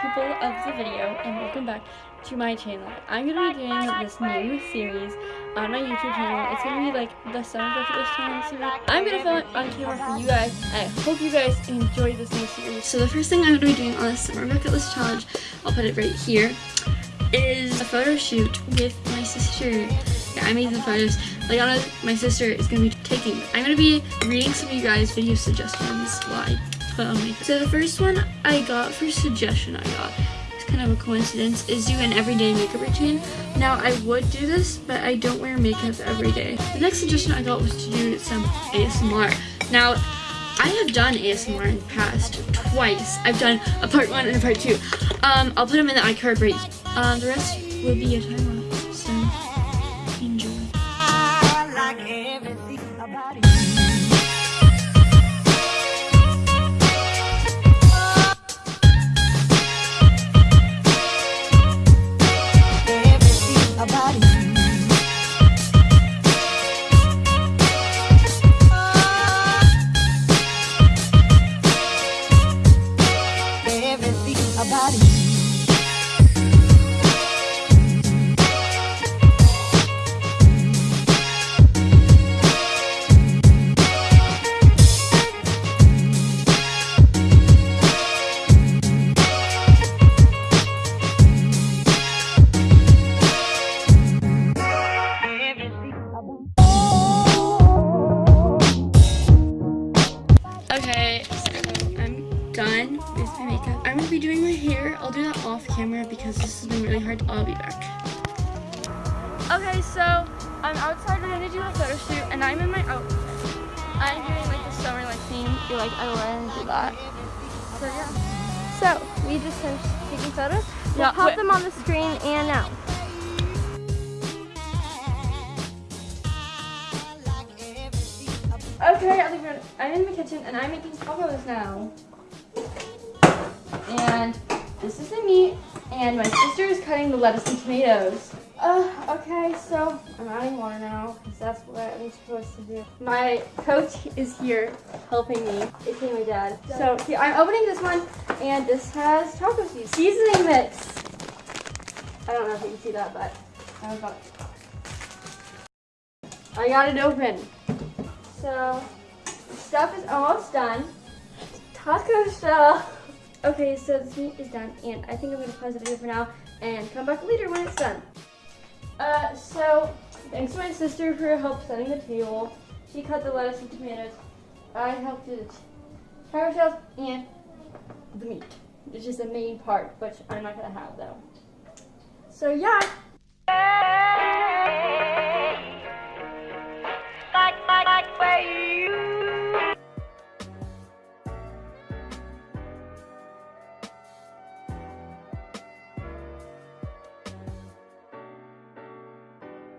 people of the video and welcome back to my channel. I'm going to be doing this new series on my YouTube channel. It's going to be like the Summer List Challenge series. I'm going to film it on camera for you guys. I hope you guys enjoy this new series. So the first thing I'm going to be doing on this Summer List Challenge, I'll put it right here, is a photo shoot with my sister. Yeah, I made the photos. Liana, my sister, is going to be taking. I'm going to be reading some of you guys' video suggestions while Makeup. So the first one I got for suggestion I got, it's kind of a coincidence, is do an everyday makeup routine. Now I would do this, but I don't wear makeup every day. The next suggestion I got was to do some ASMR. Now, I have done ASMR in the past twice. I've done a part one and a part two. Um, I'll put them in the iCard right. Um, the rest will be a time Okay, done with my makeup. I'm gonna be doing my hair. I'll do that off camera because this has been really hard. I'll be back. Okay, so I'm outside. We're gonna do a photo shoot, and I'm in my outfit. I'm doing like the summer like theme. You're like, I want to do that. So yeah. So, we just finished taking photos. We'll Yeah, pop wait. them on the screen and now. Okay, I think we're, I'm in the kitchen and I'm making tacos now. And this is the meat, and my sister is cutting the lettuce and tomatoes. Uh, okay, so I'm adding water now, because that's what I'm supposed to do. My coach is here helping me. It's me, my dad. So here, I'm opening this one, and this has taco seasoning seasoning mix. I don't know if you can see that, but I got I got it open. So, the stuff is almost done. Taco shell. Okay, so this meat is done, and I think I'm gonna pause the video for now and come back later when it's done. Uh, so, thanks to my sister for her help setting the table. She cut the lettuce and tomatoes. I helped do the taco shells and the meat, which is the main part, which I'm not gonna have though. So yeah,